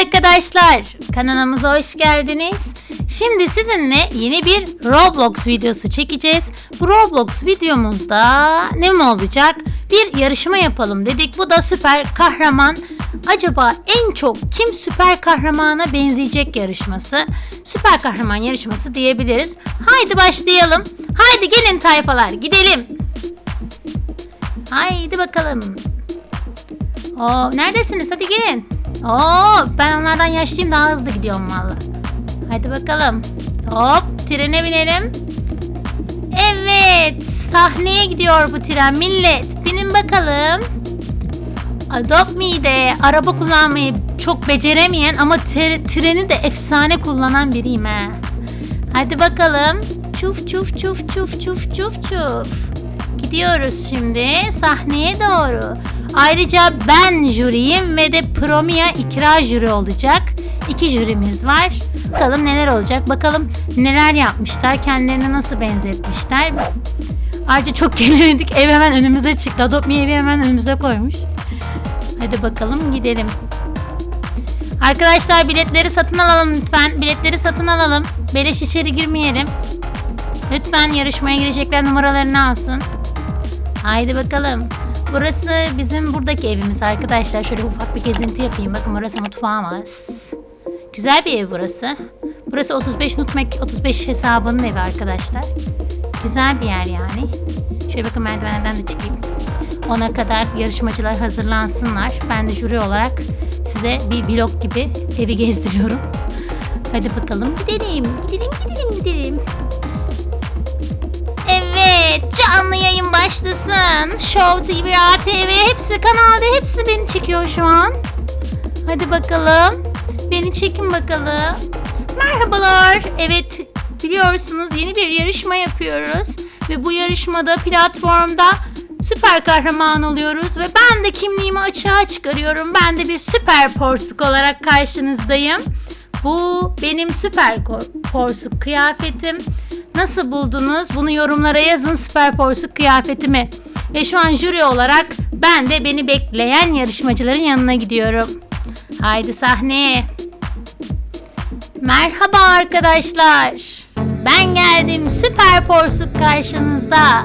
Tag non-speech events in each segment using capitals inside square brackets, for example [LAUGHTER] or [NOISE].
arkadaşlar. Kanalımıza hoş geldiniz. Şimdi sizinle yeni bir Roblox videosu çekeceğiz. Bu Roblox videomuzda ne mi olacak? Bir yarışma yapalım dedik. Bu da süper kahraman. Acaba en çok kim süper kahramana benzeyecek yarışması? Süper kahraman yarışması diyebiliriz. Haydi başlayalım. Haydi gelin tayfalar gidelim. Haydi bakalım. Oo, neredesiniz? Hadi gelin. Oo, ben onlardan yaşlıyım daha hızlı gidiyorum valla. Hadi bakalım. Hop trene binelim. Evet sahneye gidiyor bu tren millet. Binin bakalım. Adopt Me'de araba kullanmayı çok beceremeyen ama tre- treni de efsane kullanan biriyim ha. Hadi bakalım. Çuf çuf çuf çuf çuf çuf çuf. Gidiyoruz şimdi sahneye doğru. Ayrıca ben jüriyim ve de Promia ikra jüri olacak. İki jürimiz var. Bakalım neler olacak. Bakalım neler yapmışlar. Kendilerini nasıl benzetmişler. Ayrıca çok [LAUGHS] gelemedik. Ev hemen önümüze çıktı. Adopt evi hemen önümüze koymuş. Hadi bakalım gidelim. Arkadaşlar biletleri satın alalım lütfen. Biletleri satın alalım. Beleş içeri girmeyelim. Lütfen yarışmaya girecekler numaralarını alsın. Haydi bakalım. Burası bizim buradaki evimiz arkadaşlar. Şöyle ufak bir gezinti yapayım. Bakın burası mutfağımız. Güzel bir ev burası. Burası 35 nutmek 35 hesabının evi arkadaşlar. Güzel bir yer yani. Şöyle bakın merdivenlerden de çıkayım. Ona kadar yarışmacılar hazırlansınlar. Ben de jüri olarak size bir vlog gibi evi gezdiriyorum. Hadi bakalım gidelim. Gidelim gidelim gidelim. Canlı yayın başlasın. Show TV, ATV hepsi kanalda hepsi beni çekiyor şu an. Hadi bakalım. Beni çekin bakalım. Merhabalar. Evet biliyorsunuz yeni bir yarışma yapıyoruz. Ve bu yarışmada platformda süper kahraman oluyoruz. Ve ben de kimliğimi açığa çıkarıyorum. Ben de bir süper porsuk olarak karşınızdayım. Bu benim süper porsuk kıyafetim. Nasıl buldunuz? Bunu yorumlara yazın süper porsuk kıyafetimi. Ve şu an jüri olarak ben de beni bekleyen yarışmacıların yanına gidiyorum. Haydi sahneye. Merhaba arkadaşlar. Ben geldim süper porsuk karşınızda.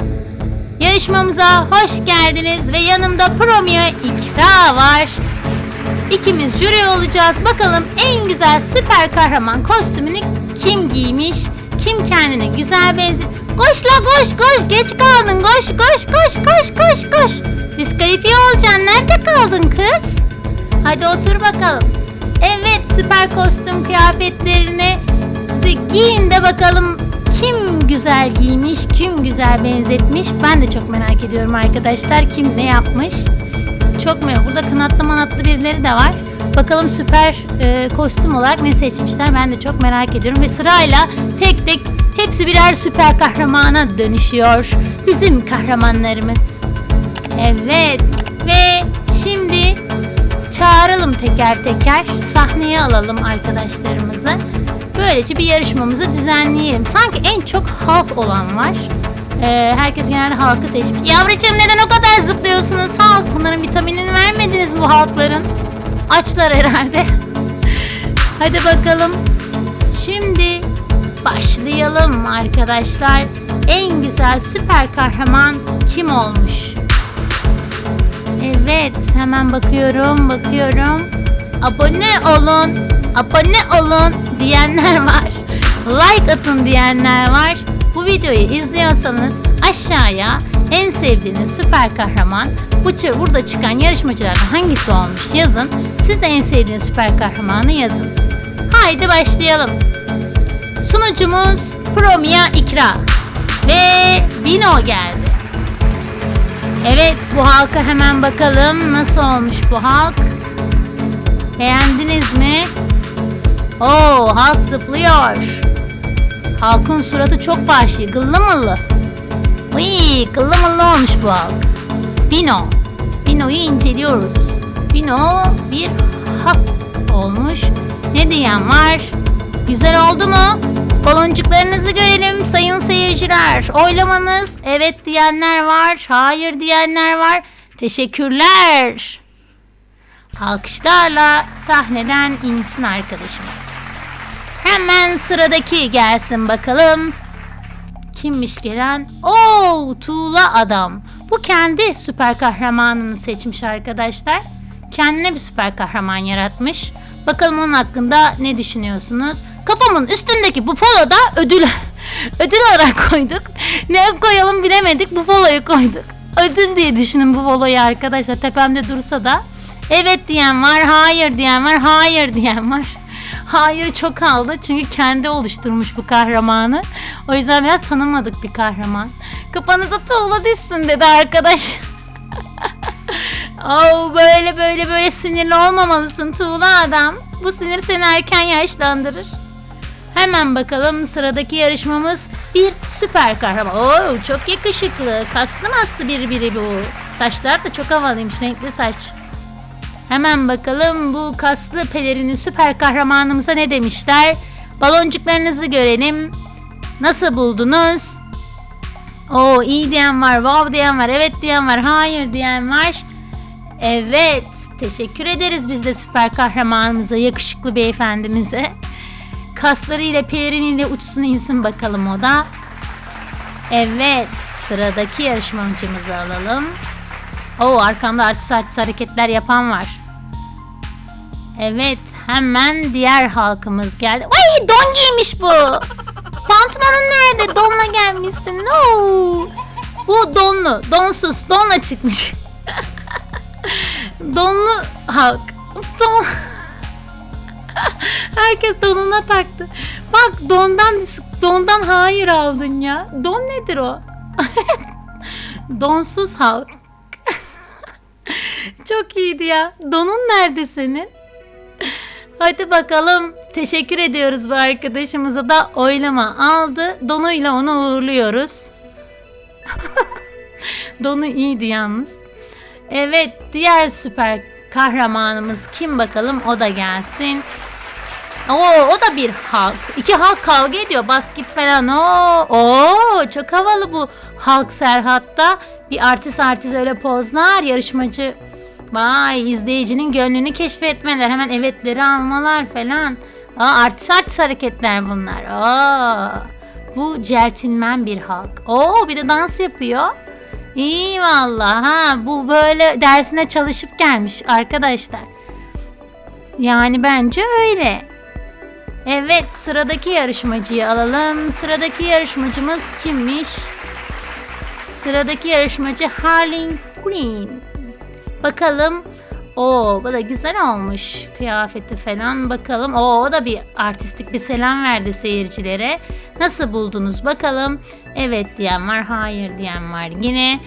Yarışmamıza hoş geldiniz ve yanımda Promia İkra var. İkimiz jüri olacağız. Bakalım en güzel süper kahraman kostümünü kim giymiş? Kim kendine güzel benzi... Koş la koş koş geç kaldın koş koş koş koş koş koş. Diskalifiye olacaksın nerede kaldın kız? Hadi otur bakalım. Evet süper kostüm kıyafetlerini giyin de bakalım kim güzel giymiş, kim güzel benzetmiş. Ben de çok merak ediyorum arkadaşlar kim ne yapmış. Çok merak. Burada kanatlı manatlı birileri de var. Bakalım süper e, kostüm olarak ne seçmişler ben de çok merak ediyorum. Ve sırayla tek tek hepsi birer süper kahramana dönüşüyor. Bizim kahramanlarımız. Evet ve şimdi çağıralım teker teker sahneye alalım arkadaşlarımızı. Böylece bir yarışmamızı düzenleyelim. Sanki en çok halk olan var. Ee, herkes genelde halkı seçmiş. Yavrucuğum neden o kadar zıplıyorsunuz halk? Bunların vitaminini vermediniz bu halkların. Açlar herhalde. Hadi bakalım. Şimdi başlayalım arkadaşlar. En güzel süper kahraman kim olmuş? Evet, hemen bakıyorum, bakıyorum. Abone olun, abone olun diyenler var. Like atın diyenler var. Bu videoyu izliyorsanız aşağıya en sevdiğiniz süper kahraman bu burada çıkan yarışmacılardan hangisi olmuş yazın. Siz de en sevdiğiniz süper kahramanı yazın. Haydi başlayalım. Sunucumuz Promia İkra ve Bino geldi. Evet bu halka hemen bakalım nasıl olmuş bu halk. Beğendiniz mi? Oo halk zıplıyor. Halkın suratı çok vahşi, gıllı mıllı. Uy, gıllı mıllı olmuş bu halk. Bino. Bino'yu inceliyoruz. Bino bir hak olmuş. Ne diyen var? Güzel oldu mu? Baloncuklarınızı görelim sayın seyirciler. Oylamanız evet diyenler var, hayır diyenler var. Teşekkürler. Alkışlarla sahneden insin arkadaşımız. Hemen sıradaki gelsin bakalım. Kimmiş gelen? Oo, Tuğla adam. Bu kendi süper kahramanını seçmiş arkadaşlar. Kendine bir süper kahraman yaratmış. Bakalım onun hakkında ne düşünüyorsunuz? Kafamın üstündeki bu poloda ödül [LAUGHS] ödül olarak koyduk. Ne koyalım bilemedik. Bu poloyu koyduk. Ödül diye düşünün bu poloyu arkadaşlar. Tepemde dursa da. Evet diyen var, hayır diyen var, hayır diyen var. Hayır çok aldı çünkü kendi oluşturmuş bu kahramanı. O yüzden biraz tanımadık bir kahraman. Kafanıza tuğla düşsün dedi arkadaş. [LAUGHS] oh, böyle böyle böyle sinirli olmamalısın tuğla adam. Bu sinir seni erken yaşlandırır. Hemen bakalım sıradaki yarışmamız bir süper kahraman. Oo, çok yakışıklı. Kaslı mastı biri biri bu. Saçlar da çok havalıymış. Renkli saç. Hemen bakalım bu kaslı pelerini süper kahramanımıza ne demişler? Baloncuklarınızı görelim. Nasıl buldunuz? Oo iyi diyen var, wow diyen var, evet diyen var, hayır diyen var. Evet, teşekkür ederiz biz de süper kahramanımıza, yakışıklı beyefendimize. Kaslarıyla peleriniyle uçsun insin bakalım o da. Evet, sıradaki yarışmacımızı alalım. Oo arkamda artist artist hareketler yapan var. Evet hemen diğer halkımız geldi. Ay don giymiş bu. Pantolonun nerede? Donla gelmişsin. No. Bu donlu. Donsuz. Donla çıkmış. [LAUGHS] donlu halk. Don. [LAUGHS] Herkes donuna taktı. Bak dondan dondan hayır aldın ya. Don nedir o? [LAUGHS] Donsuz halk. Çok iyiydi ya. Donun nerede senin? Hadi bakalım. Teşekkür ediyoruz bu arkadaşımıza da oylama aldı. Donuyla onu uğurluyoruz. [LAUGHS] Donu iyiydi yalnız. Evet diğer süper kahramanımız kim bakalım o da gelsin. Oo o da bir halk. İki halk kavga ediyor. Basket falan. Oo, oo çok havalı bu halk Serhat'ta. Bir artist artist öyle pozlar. Yarışmacı Vay izleyicinin gönlünü keşfetmeler. Hemen evetleri almalar falan. Aa, artist artist hareketler bunlar. Aa, bu celtinmen bir halk. Oo bir de dans yapıyor. İyi valla ha bu böyle dersine çalışıp gelmiş arkadaşlar. Yani bence öyle. Evet sıradaki yarışmacıyı alalım. Sıradaki yarışmacımız kimmiş? Sıradaki yarışmacı Harley Quinn. Bakalım. Oo bu da güzel olmuş. Kıyafeti falan bakalım. Oo o da bir artistik bir selam verdi seyircilere. Nasıl buldunuz bakalım. Evet diyen var, hayır diyen var. Yine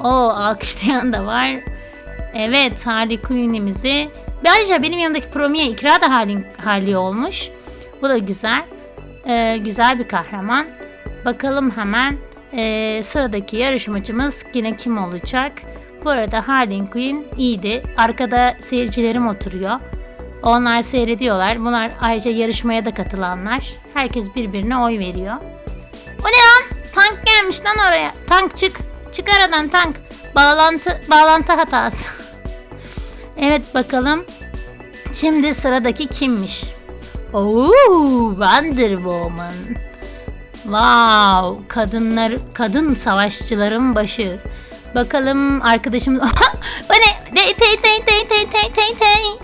o alkışlayan da var. Evet Harley. Ayrıca benim yanımdaki Promiye ikra da Harley, Harley olmuş. Bu da güzel. Ee, güzel bir kahraman. Bakalım hemen ee, sıradaki yarışmacımız yine kim olacak? Bu arada Harley Quinn iyiydi. Arkada seyircilerim oturuyor. Onlar seyrediyorlar. Bunlar ayrıca yarışmaya da katılanlar. Herkes birbirine oy veriyor. O ne lan? Tank gelmiş lan oraya. Tank çık. Çık aradan tank. Bağlantı bağlantı hatası. [LAUGHS] evet bakalım. Şimdi sıradaki kimmiş? Oo, Wonder Woman. Wow, kadınlar kadın savaşçıların başı. Bakalım arkadaşımız o ne? Tey tey tey tey tey tey tey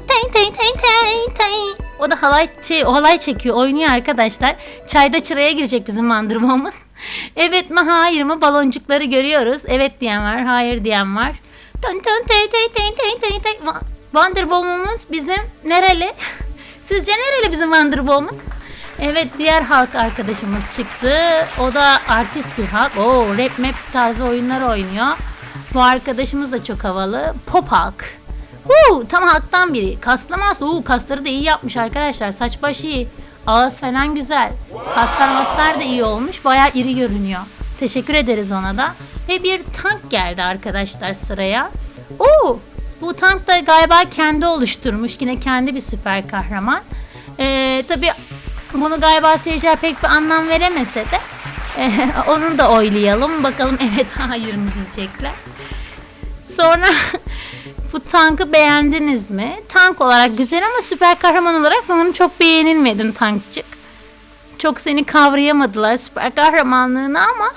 tey tey tey tey. O da halay şey, o halay çekiyor, oynuyor arkadaşlar. Çayda çıraya girecek bizim Woman. evet mi hayır mı baloncukları görüyoruz. Evet diyen var, hayır diyen var. Tön tön tey tey tey tey tey tey. Wonder Woman'ımız bizim nereli? Sizce nereli bizim Wonder Woman? Evet diğer halk arkadaşımız çıktı. O da artist bir halk. Oo rap map tarzı oyunlar oynuyor. Bu arkadaşımız da çok havalı. Pop halk. Uuu tam halktan biri. Kaslamaz. Uuu kasları da iyi yapmış arkadaşlar. Saç baş iyi. Ağız falan güzel. Kaslar maslar da iyi olmuş. Baya iri görünüyor. Teşekkür ederiz ona da. Ve bir tank geldi arkadaşlar sıraya. Oo bu tank da galiba kendi oluşturmuş. Yine kendi bir süper kahraman. Ee, tabii bunu galiba seyirciler pek bir anlam veremese de [LAUGHS] e, da oylayalım. Bakalım [LAUGHS] evet hayır mı diyecekler. Sonra [LAUGHS] Bu tankı beğendiniz mi? Tank olarak güzel ama süper kahraman olarak sanırım çok beğenilmedin tankçık. Çok seni kavrayamadılar süper kahramanlığını ama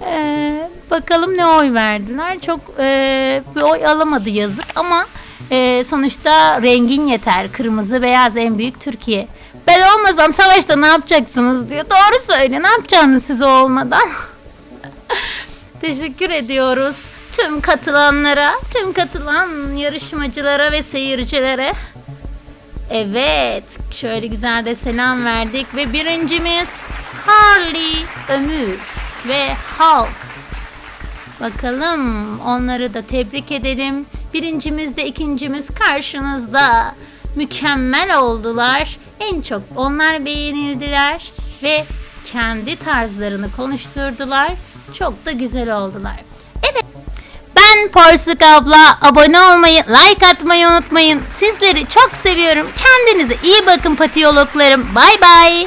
[LAUGHS] eee, bakalım ne oy verdiler. Çok eee, bir oy alamadı yazık ama eee, sonuçta rengin yeter. Kırmızı beyaz en büyük Türkiye. Ben olmasam savaşta ne yapacaksınız diyor. Doğru söyle ne yapacaksınız siz olmadan? [LAUGHS] Teşekkür ediyoruz tüm katılanlara, tüm katılan yarışmacılara ve seyircilere. Evet, şöyle güzel de selam verdik ve birincimiz Harley Ömür ve Halk. Bakalım onları da tebrik edelim. Birincimiz de ikincimiz karşınızda. Mükemmel oldular. En çok onlar beğenildiler ve kendi tarzlarını konuşturdular. Çok da güzel oldular. Evet. Ben Porsuk abla. Abone olmayı, like atmayı unutmayın. Sizleri çok seviyorum. Kendinize iyi bakın patiyologlarım. Bay bay.